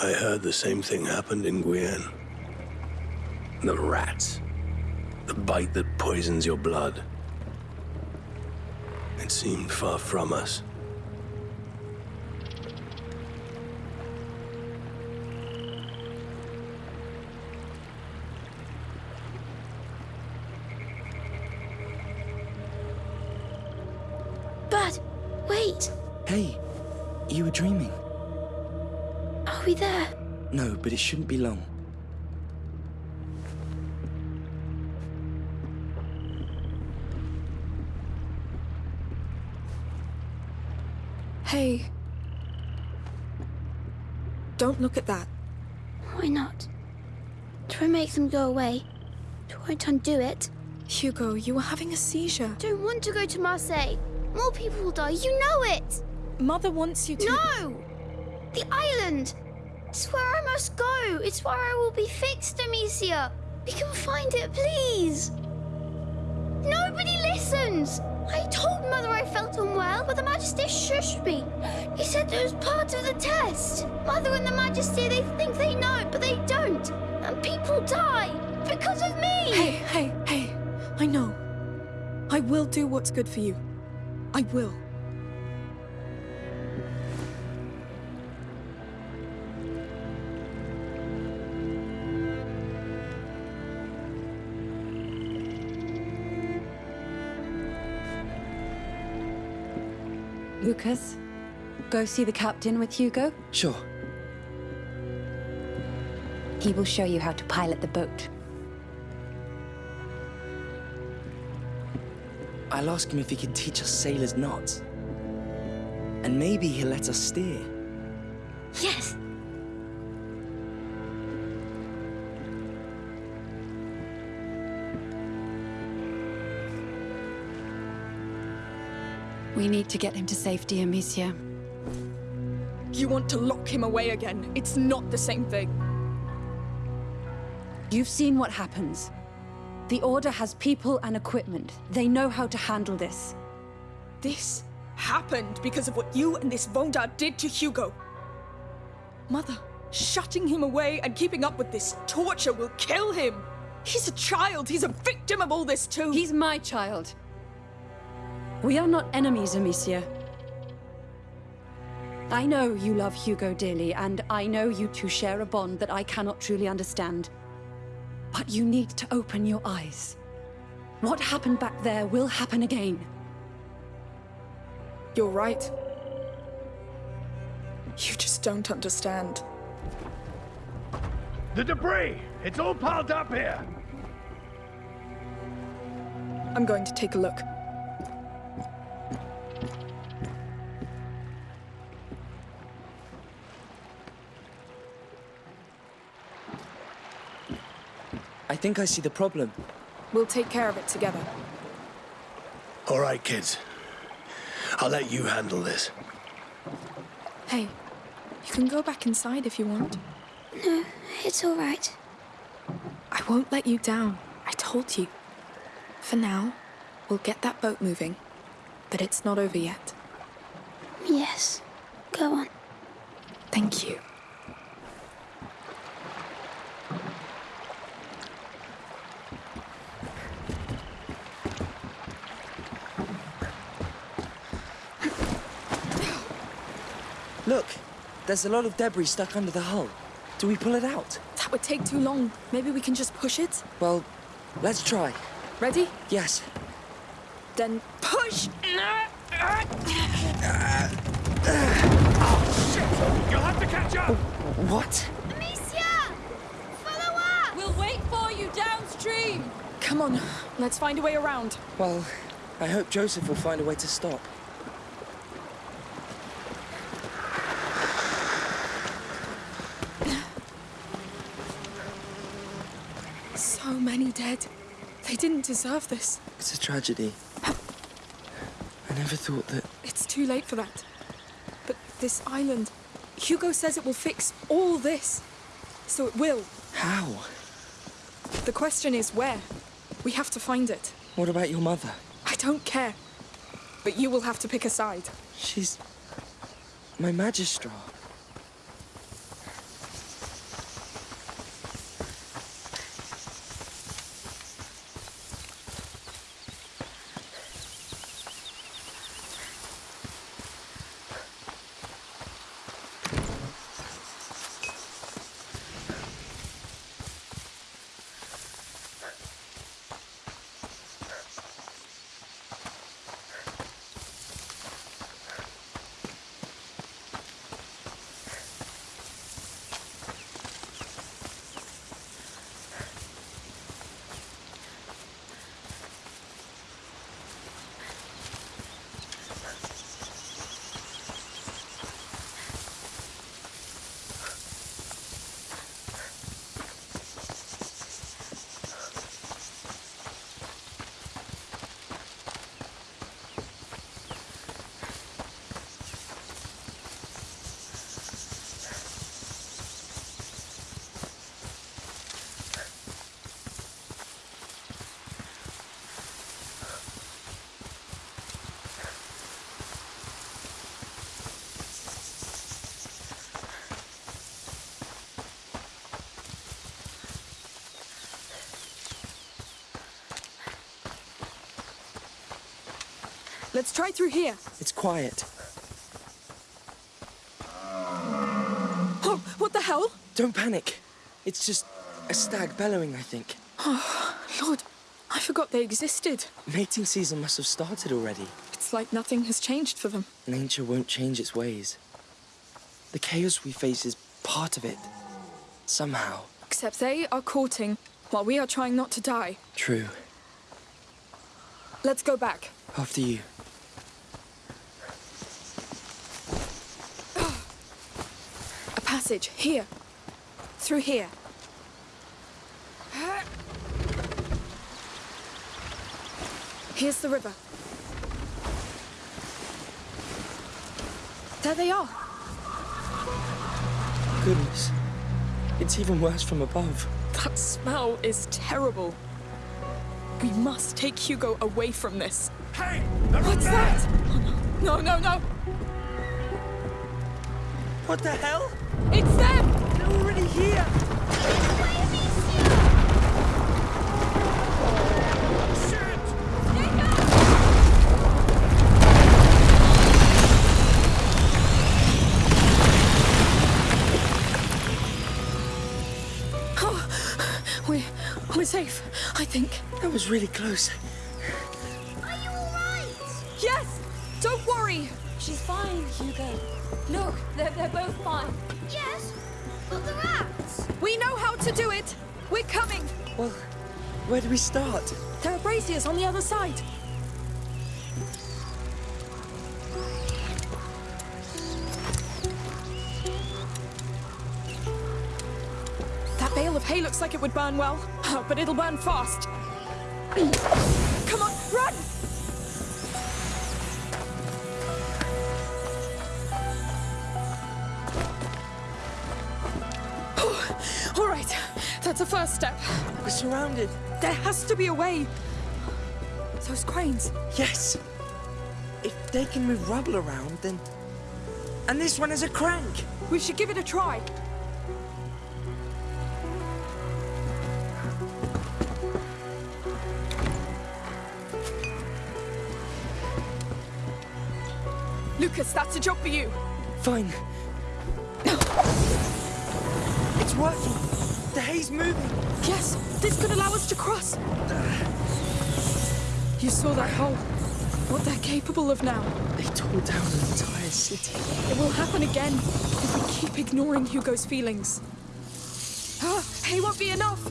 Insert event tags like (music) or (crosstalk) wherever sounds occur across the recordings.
I heard the same thing happened in Guyenne. The rats. The bite that poisons your blood. It seemed far from us. Bud, wait. Hey, you were dreaming. Are we there? No, but it shouldn't be long. Hey. Don't look at that. Why not? Try and make them go away. It won't undo it. Hugo, you were having a seizure. Don't want to go to Marseille. More people will die. You know it. Mother wants you to. No! The island! It's where I must go. It's where I will be fixed, Amicia. We can find it, please. Nobody listens. I told Mother I felt unwell, but the Majesty shushed me. He said it was part of the test. Mother and the Majesty, they think they know, but they don't. And people die because of me. Hey, hey, hey. I know. I will do what's good for you. I will. Lucas, go see the captain with Hugo. Sure. He will show you how to pilot the boat. I'll ask him if he can teach us sailors knots. And maybe he'll let us steer. Yes. We need to get him to safety, Amicia. You want to lock him away again. It's not the same thing. You've seen what happens. The Order has people and equipment. They know how to handle this. This happened because of what you and this Vaudin did to Hugo. Mother, shutting him away and keeping up with this torture will kill him. He's a child. He's a victim of all this too. He's my child. We are not enemies, Amicia. I know you love Hugo dearly, and I know you two share a bond that I cannot truly understand. But you need to open your eyes. What happened back there will happen again. You're right. You just don't understand. The debris! It's all piled up here! I'm going to take a look. Think I see the problem. We'll take care of it together. All right, kids. I'll let you handle this. Hey, you can go back inside if you want. No, it's all right. I won't let you down. I told you. For now, we'll get that boat moving. But it's not over yet. Yes. Go on. Thank you. Look, there's a lot of debris stuck under the hull. Do we pull it out? That would take too long. Maybe we can just push it? Well, let's try. Ready? Yes. Then push! You'll have to catch up! What? Amicia! Follow up! We'll wait for you downstream! Come on, let's find a way around. Well, I hope Joseph will find a way to stop. So many dead. They didn't deserve this. It's a tragedy. I never thought that... It's too late for that. But this island, Hugo says it will fix all this. So it will. How? The question is where? We have to find it. What about your mother? I don't care. But you will have to pick a side. She's... my magistrar. Let's try through here. It's quiet. Oh, what the hell? Don't panic. It's just a stag bellowing, I think. Oh, Lord, I forgot they existed. Mating season must have started already. It's like nothing has changed for them. Nature won't change its ways. The chaos we face is part of it. Somehow. Except they are courting while we are trying not to die. True. Let's go back. After you. A passage here. Through here. Here's the river. There they are. Goodness. It's even worse from above. That smell is terrible. We must take Hugo away from this. Hey! What's there! that? Oh, no, no, no, no! What the hell? It's them! They're already here! Oh, we're, we're safe, I think. That was really close. Are you alright? Yes! Don't worry! She's fine, Hugo. Look, they're, they're both fine. Yes, but the rats. We know how to do it! We're coming! Well, where do we start? There are braziers on the other side. That bale of hay looks like it would burn well, (laughs) but it'll burn fast. (clears throat) that's a first step. We're surrounded. There has to be a way. Those cranes. Yes! If they can move rubble around, then... And this one is a crank! We should give it a try. Lucas, that's a job for you. Fine. It's working! The hay's moving! Yes, this could allow us to cross. You saw that hole. What they're capable of now. They tore down an entire city. It will happen again if we keep ignoring Hugo's feelings. Ah, hay won't be enough.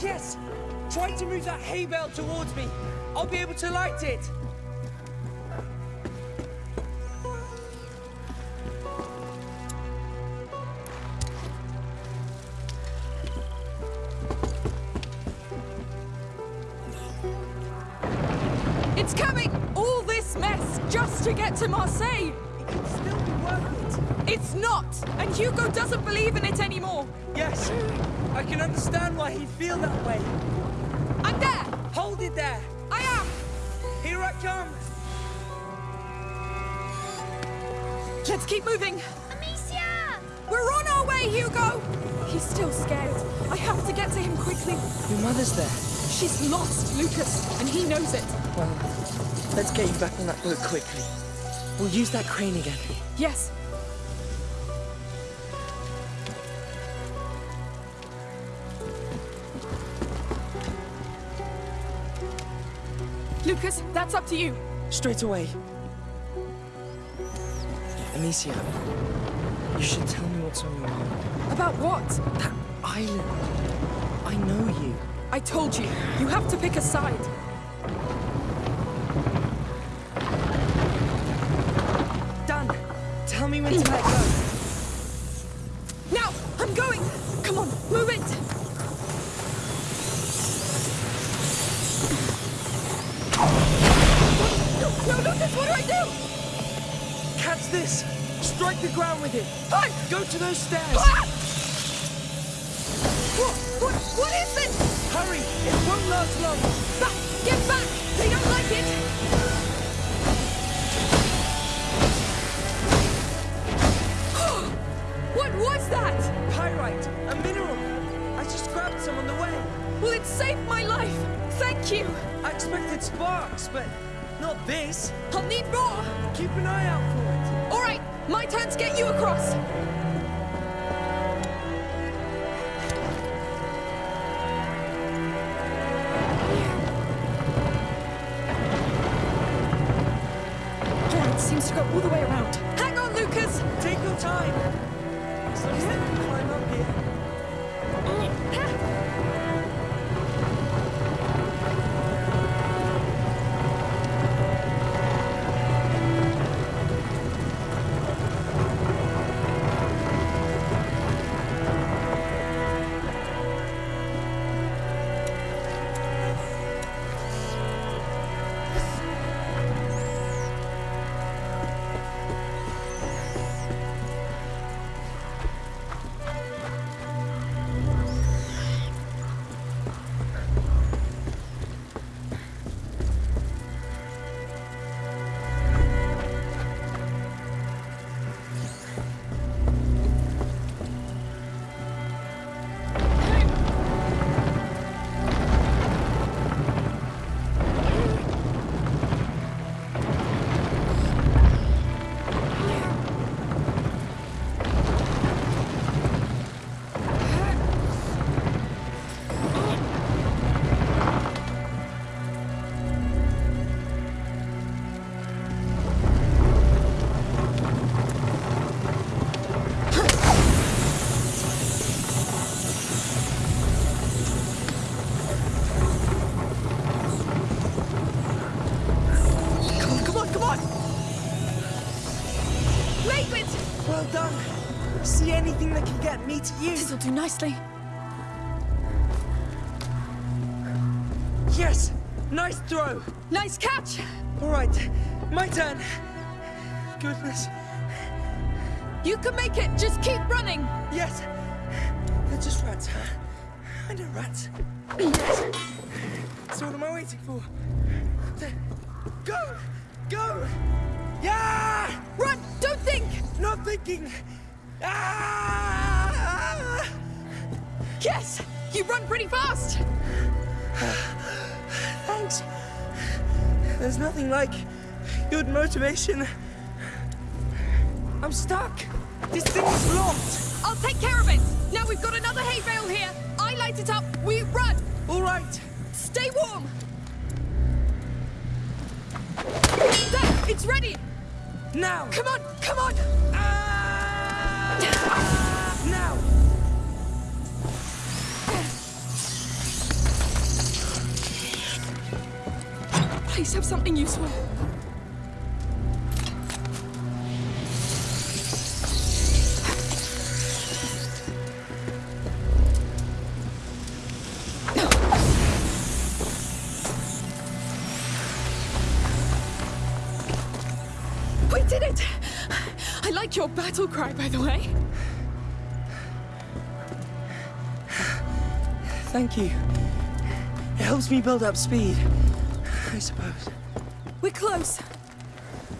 Yes! Try to move that hay bale towards me. I'll be able to light it. Hugo doesn't believe in it anymore. Yes! I can understand why he'd feel that way. I'm there. Hold it there! I am. Here I come! Let's keep moving. Amicia! We're on our way, Hugo. He's still scared. I have to get to him quickly. Your mother's there. She's lost, Lucas, and he knows it. Well, Let's get you back on that boat quickly. We'll use that crane again. Yes. Lucas, that's up to you. Straight away. Amicia, you should tell me what's on your mind. About what? That island. I know you. I told you, you have to pick a side. Dan, tell me when to let go. Now, I'm going. Come on, move it. No, no, Lucas, what do I do? Catch this! Strike the ground with it! Ah! Go to those stairs! Ah! What, what, what is this? Hurry! It won't last long! Back, get back! They don't like it! (gasps) what was that? Pyrite! A mineral! I just grabbed some on the way. Well, it saved my life. Thank you. I expected sparks, but not this. I'll need more. Keep an eye out for it. All right, my turn to get you across. Me to you? This'll do nicely. Yes! Nice throw! Nice catch. All right, my turn. Goodness. You can make it. Just keep running. Yes. They're just rats. I know rats. Yes. So what am I waiting for? There. Go! Go! Yeah! Run! Don't think. Not thinking! Ah! Yes, you run pretty fast. Thanks. There's nothing like good motivation. I'm stuck. This thing is locked. I'll take care of it. Now we've got another hay bale here. I light it up. We run. All right. Stay warm. There, it's ready. Now. Come on, come on. Please have something useful. Battle cry, by the way. Thank you. It helps me build up speed. I suppose. We're close.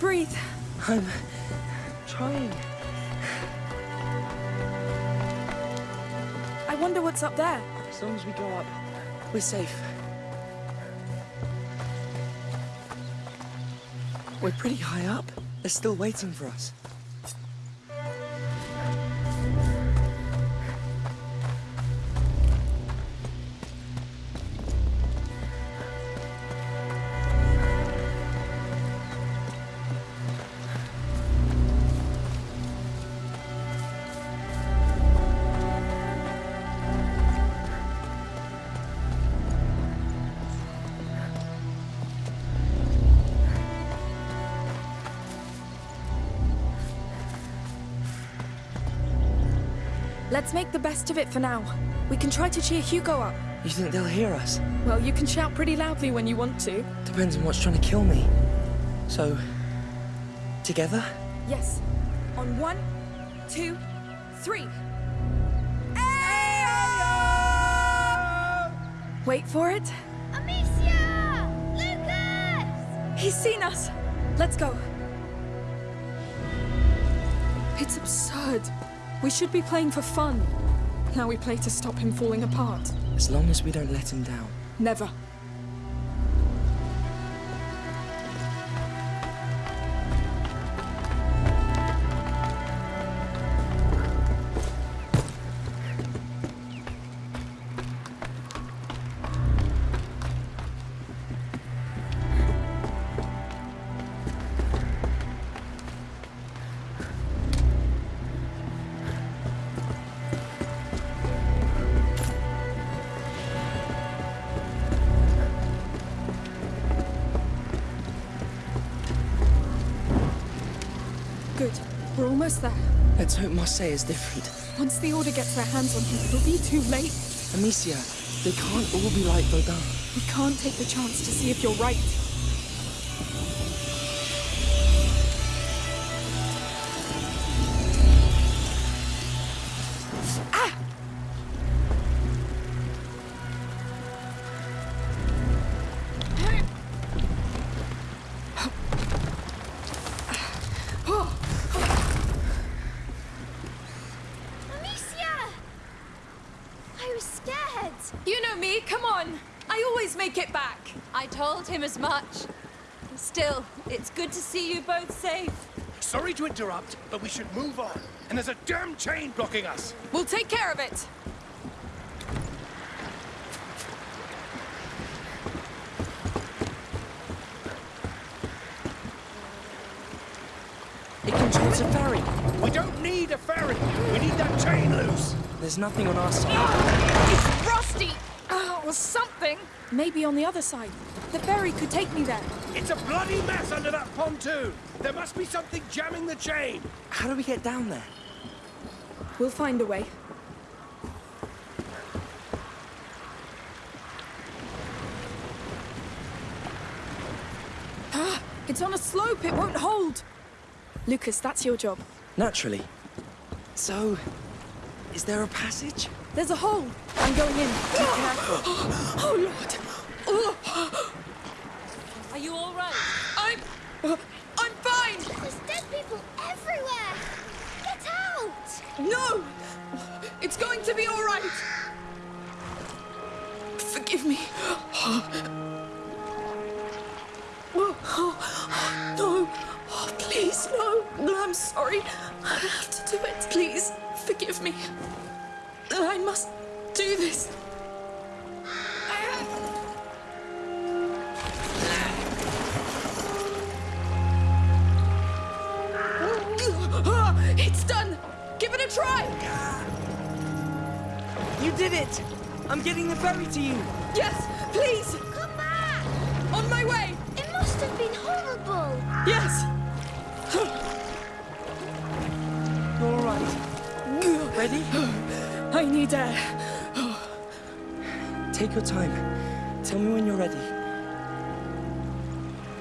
Breathe. I'm trying. I wonder what's up there. As long as we go up, we're safe. We're pretty high up. They're still waiting for us. Let's make the best of it for now. We can try to cheer Hugo up. You think they'll hear us? Well, you can shout pretty loudly when you want to. Depends on what's trying to kill me. So, together? Yes. On one, two, three. Wait for it. Amicia! Lucas! He's seen us. Let's go. It's absurd. We should be playing for fun. Now we play to stop him falling apart. As long as we don't let him down. Never. Almost there. Let's hope Marseille is different. Once the Order gets their hands on him, it'll be too late. Amicia, they can't all be like Vaudin. We can't take the chance to see if you're right. Both safe. Sorry to interrupt, but we should move on. And there's a damn chain blocking us. We'll take care of it. It controls a ferry. We don't need a ferry. We need that chain loose. There's nothing on our side. It's rusty! Or something. Maybe on the other side. The ferry could take me there. It's a bloody mess under that pontoon. There must be something jamming the chain. How do we get down there? We'll find a way. Ah, it's on a slope. It won't hold. Lucas, that's your job. Naturally. So, is there a passage? There's a hole. I'm going in. Be (gasps) careful. (gasps) Oh, Lord. Oh, Are you all right? I'm... I'm fine. There's dead people everywhere. Get out! No! It's going to be all right. Forgive me. No. Please, no. No, I'm sorry. I have to do it. Please, forgive me. I must do this. It's done. Give it a try. You did it! I'm getting the ferry to you! Yes, please. Come back! On my way. It must have been horrible. Yes. You're alright. Ready? I need air. Take your time. Tell me when you're ready.